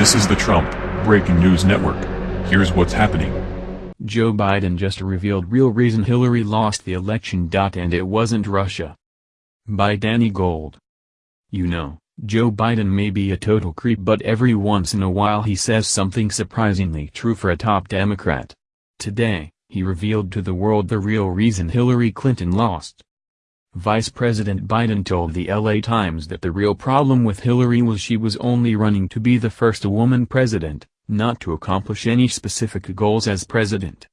This is the Trump Breaking News Network. Here's what's happening. Joe Biden just revealed real reason Hillary lost the election. And it wasn't Russia. By Danny Gold. You know, Joe Biden may be a total creep but every once in a while he says something surprisingly true for a top Democrat. Today, he revealed to the world the real reason Hillary Clinton lost. Vice President Biden told the LA Times that the real problem with Hillary was she was only running to be the first woman president, not to accomplish any specific goals as president.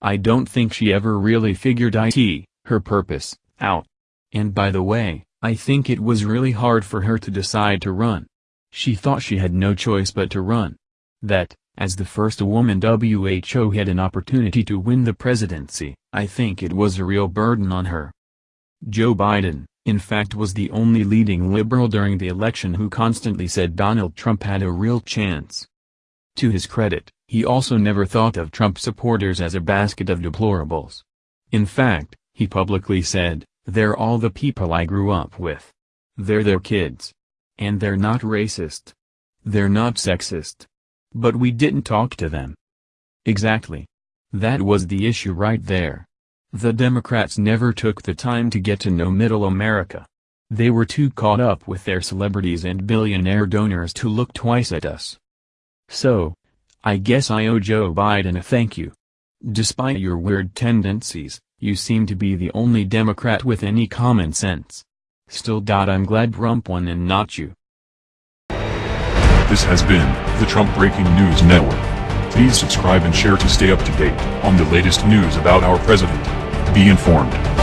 I don't think she ever really figured it, her purpose, out. And by the way, I think it was really hard for her to decide to run. She thought she had no choice but to run. That, as the first woman WHO had an opportunity to win the presidency, I think it was a real burden on her. Joe Biden, in fact was the only leading liberal during the election who constantly said Donald Trump had a real chance. To his credit, he also never thought of Trump supporters as a basket of deplorables. In fact, he publicly said, they're all the people I grew up with. They're their kids. And they're not racist. They're not sexist. But we didn't talk to them. Exactly. That was the issue right there. The Democrats never took the time to get to know Middle America. They were too caught up with their celebrities and billionaire donors to look twice at us. So, I guess I owe Joe Biden a thank you. Despite your weird tendencies, you seem to be the only Democrat with any common sense. Still. I'm glad Trump won and not you. This has been the Trump Breaking News Network. Please subscribe and share to stay up to date on the latest news about our president. Be informed.